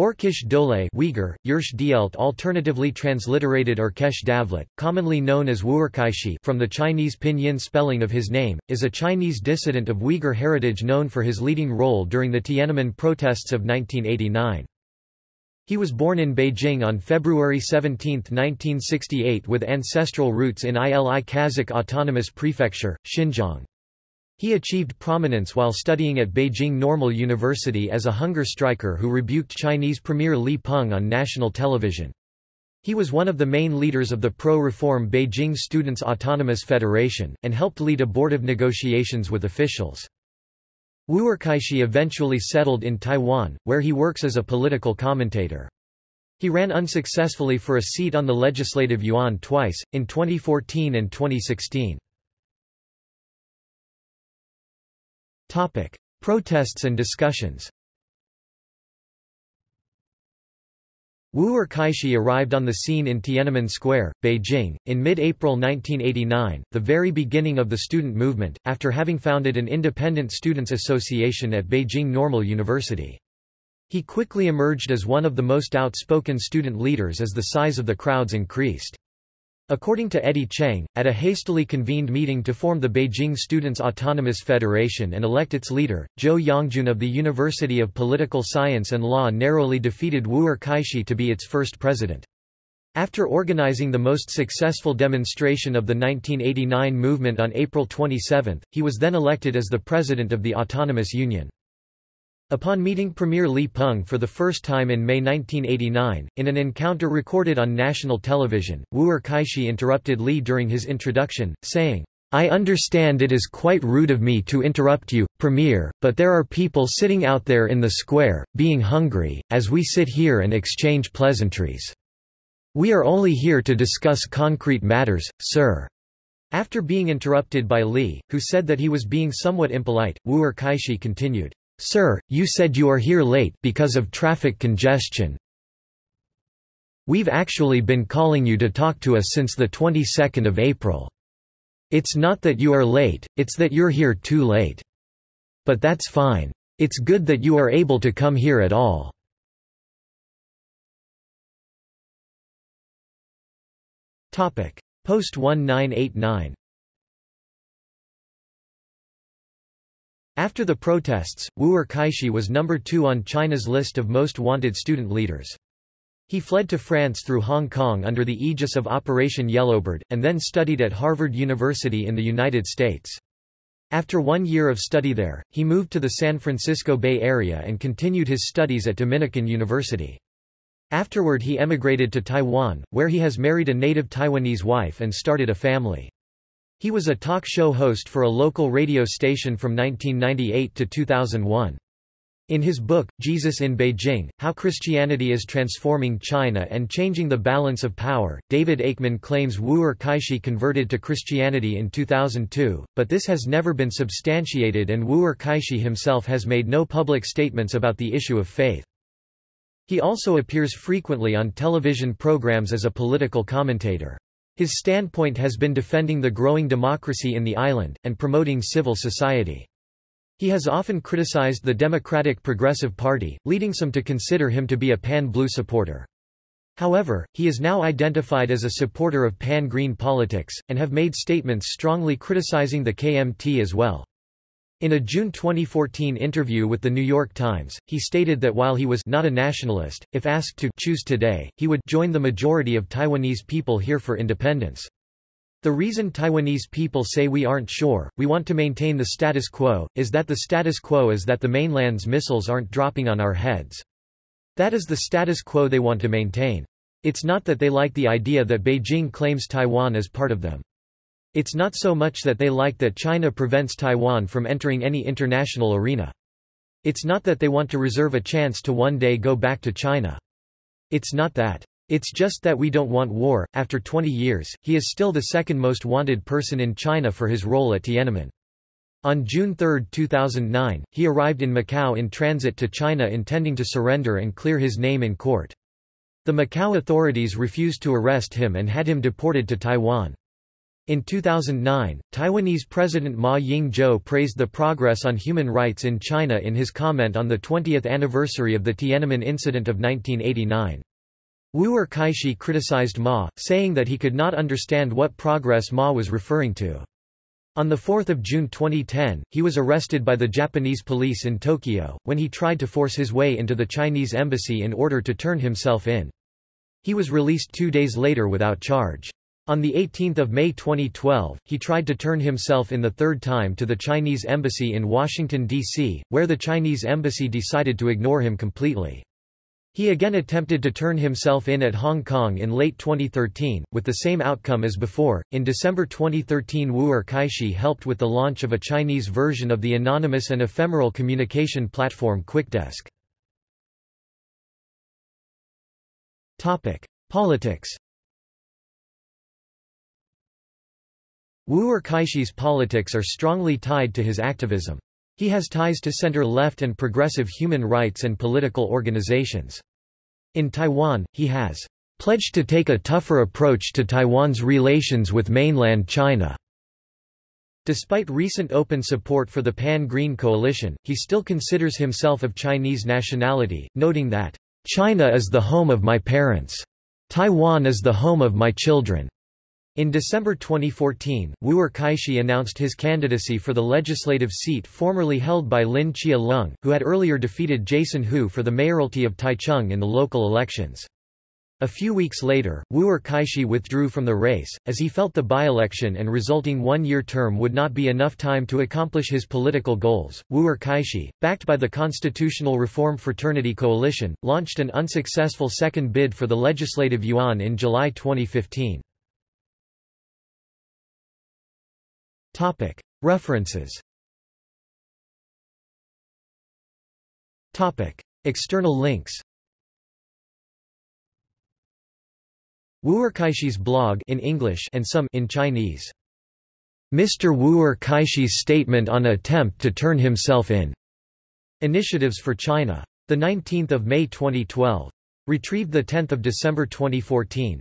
Orkish Dole Uyghur, Yersh Dielt alternatively transliterated Orkesh Davlet, commonly known as Wu'erkaixi from the Chinese pinyin spelling of his name, is a Chinese dissident of Uyghur heritage known for his leading role during the Tiananmen protests of 1989. He was born in Beijing on February 17, 1968 with ancestral roots in Ili Kazakh Autonomous Prefecture, Xinjiang. He achieved prominence while studying at Beijing Normal University as a hunger striker who rebuked Chinese Premier Li Peng on national television. He was one of the main leaders of the pro-reform Beijing Students' Autonomous Federation, and helped lead abortive negotiations with officials. Wu'erkaixi eventually settled in Taiwan, where he works as a political commentator. He ran unsuccessfully for a seat on the Legislative Yuan twice, in 2014 and 2016. Topic: Protests and discussions. Wu Er-kaixi arrived on the scene in Tiananmen Square, Beijing, in mid-April 1989, the very beginning of the student movement, after having founded an independent students' association at Beijing Normal University. He quickly emerged as one of the most outspoken student leaders as the size of the crowds increased. According to Eddie Cheng, at a hastily convened meeting to form the Beijing Students' Autonomous Federation and elect its leader, Zhou Yongjun of the University of Political Science and Law narrowly defeated Wu Er-kaixi to be its first president. After organizing the most successful demonstration of the 1989 movement on April 27, he was then elected as the president of the Autonomous Union. Upon meeting Premier Li Peng for the first time in May 1989, in an encounter recorded on national television, Wu Er-kaixi interrupted Li during his introduction, saying, I understand it is quite rude of me to interrupt you, Premier, but there are people sitting out there in the square, being hungry, as we sit here and exchange pleasantries. We are only here to discuss concrete matters, sir. After being interrupted by Li, who said that he was being somewhat impolite, Wu Er-kaixi continued, Sir, you said you are here late because of traffic congestion. We've actually been calling you to talk to us since the 22nd of April. It's not that you are late, it's that you're here too late. But that's fine. It's good that you are able to come here at all. Post 1989 After the protests, Wu Er-kaixi was number two on China's list of most wanted student leaders. He fled to France through Hong Kong under the aegis of Operation Yellowbird, and then studied at Harvard University in the United States. After one year of study there, he moved to the San Francisco Bay Area and continued his studies at Dominican University. Afterward he emigrated to Taiwan, where he has married a native Taiwanese wife and started a family. He was a talk show host for a local radio station from 1998 to 2001. In his book, Jesus in Beijing, How Christianity is Transforming China and Changing the Balance of Power, David Aikman claims Wu Er-kaixi converted to Christianity in 2002, but this has never been substantiated and Wu Er-kaixi himself has made no public statements about the issue of faith. He also appears frequently on television programs as a political commentator. His standpoint has been defending the growing democracy in the island, and promoting civil society. He has often criticized the Democratic Progressive Party, leading some to consider him to be a pan-blue supporter. However, he is now identified as a supporter of pan-green politics, and have made statements strongly criticizing the KMT as well. In a June 2014 interview with The New York Times, he stated that while he was not a nationalist, if asked to choose today, he would join the majority of Taiwanese people here for independence. The reason Taiwanese people say we aren't sure, we want to maintain the status quo, is that the status quo is that the mainland's missiles aren't dropping on our heads. That is the status quo they want to maintain. It's not that they like the idea that Beijing claims Taiwan as part of them. It's not so much that they like that China prevents Taiwan from entering any international arena. It's not that they want to reserve a chance to one day go back to China. It's not that. It's just that we don't want war. After 20 years, he is still the second most wanted person in China for his role at Tiananmen. On June 3, 2009, he arrived in Macau in transit to China intending to surrender and clear his name in court. The Macau authorities refused to arrest him and had him deported to Taiwan. In 2009, Taiwanese President Ma Ying-jeou praised the progress on human rights in China in his comment on the 20th anniversary of the Tiananmen incident of 1989. Wu Er-kaixi criticized Ma, saying that he could not understand what progress Ma was referring to. On 4 June 2010, he was arrested by the Japanese police in Tokyo, when he tried to force his way into the Chinese embassy in order to turn himself in. He was released two days later without charge. On 18 May 2012, he tried to turn himself in the third time to the Chinese embassy in Washington, D.C., where the Chinese embassy decided to ignore him completely. He again attempted to turn himself in at Hong Kong in late 2013, with the same outcome as before. In December 2013, Wu Er-kaixi helped with the launch of a Chinese version of the anonymous and ephemeral communication platform Kwikdesk. Topic: Politics. Wu Er-kaixi's politics are strongly tied to his activism. He has ties to center-left and progressive human rights and political organizations. In Taiwan, he has pledged to take a tougher approach to Taiwan's relations with mainland China. Despite recent open support for the Pan-Green Coalition, he still considers himself of Chinese nationality, noting that, "...China is the home of my parents. Taiwan is the home of my children." In December 2014, Wu Er-kaixi announced his candidacy for the legislative seat formerly held by Lin Chia-lung, who had earlier defeated Jason Hu for the mayoralty of Taichung in the local elections. A few weeks later, Wu Er-kaixi withdrew from the race, as he felt the by-election and resulting one-year term would not be enough time to accomplish his political goals. Wu Er-kaixi, backed by the Constitutional Reform Fraternity Coalition, launched an unsuccessful second bid for the legislative yuan in July 2015. References External links Wu Er-kaixi's blog in English and some in Chinese. Mr. Wu Er-kaixi's statement on attempt to turn himself in. Initiatives for China. The 19th of May 2012. Retrieved the 10th of December 2014.